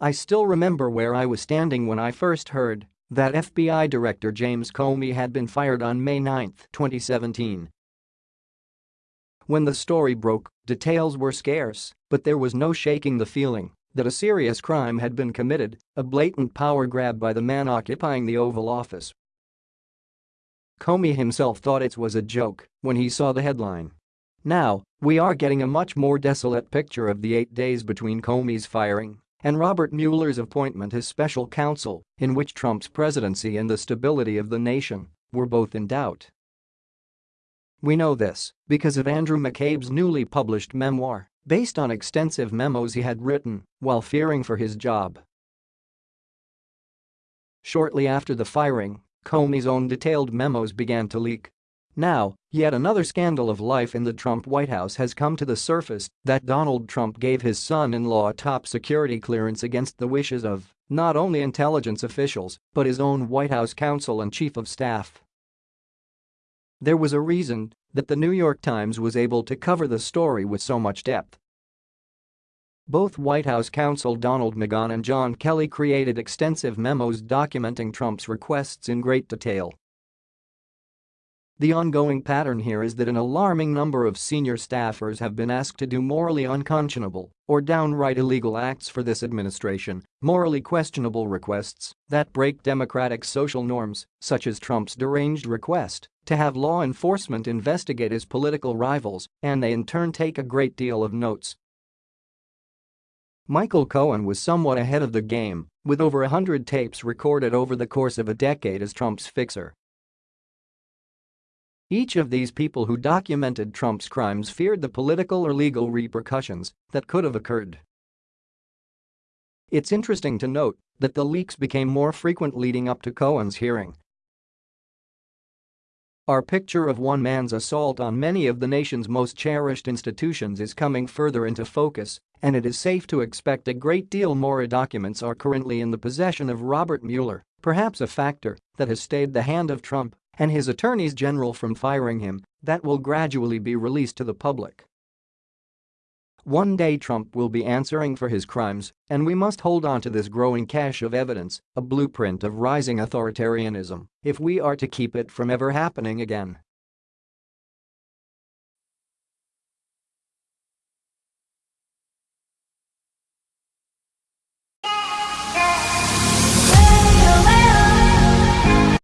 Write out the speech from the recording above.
I still remember where I was standing when I first heard that FBI Director James Comey had been fired on May 9, 2017. When the story broke, details were scarce, but there was no shaking the feeling that a serious crime had been committed, a blatant power grab by the man occupying the Oval Office. Comey himself thought it was a joke when he saw the headline. Now, we are getting a much more desolate picture of the eight days between Comey's firing and Robert Mueller's appointment as special counsel, in which Trump's presidency and the stability of the nation were both in doubt. We know this because of Andrew McCabe's newly published memoir, based on extensive memos he had written while fearing for his job. Shortly after the firing, Comey's own detailed memos began to leak. Now, yet another scandal of life in the Trump White House has come to the surface that Donald Trump gave his son-in-law top security clearance against the wishes of not only intelligence officials but his own White House counsel and chief of staff. There was a reason that the New York Times was able to cover the story with so much depth. Both White House counsel Donald McGahn and John Kelly created extensive memos documenting Trump's requests in great detail. The ongoing pattern here is that an alarming number of senior staffers have been asked to do morally unconscionable or downright illegal acts for this administration, morally questionable requests that break democratic social norms, such as Trump's deranged request to have law enforcement investigate his political rivals, and they in turn take a great deal of notes. Michael Cohen was somewhat ahead of the game, with over a hundred tapes recorded over the course of a decade as Trump's fixer. Each of these people who documented Trump's crimes feared the political or legal repercussions that could have occurred. It's interesting to note that the leaks became more frequent leading up to Cohen's hearing. Our picture of one man's assault on many of the nation's most cherished institutions is coming further into focus, and it is safe to expect a great deal more documents are currently in the possession of Robert Mueller, perhaps a factor that has stayed the hand of Trump and his attorneys general from firing him that will gradually be released to the public. One day Trump will be answering for his crimes, and we must hold on to this growing cache of evidence, a blueprint of rising authoritarianism, if we are to keep it from ever happening again.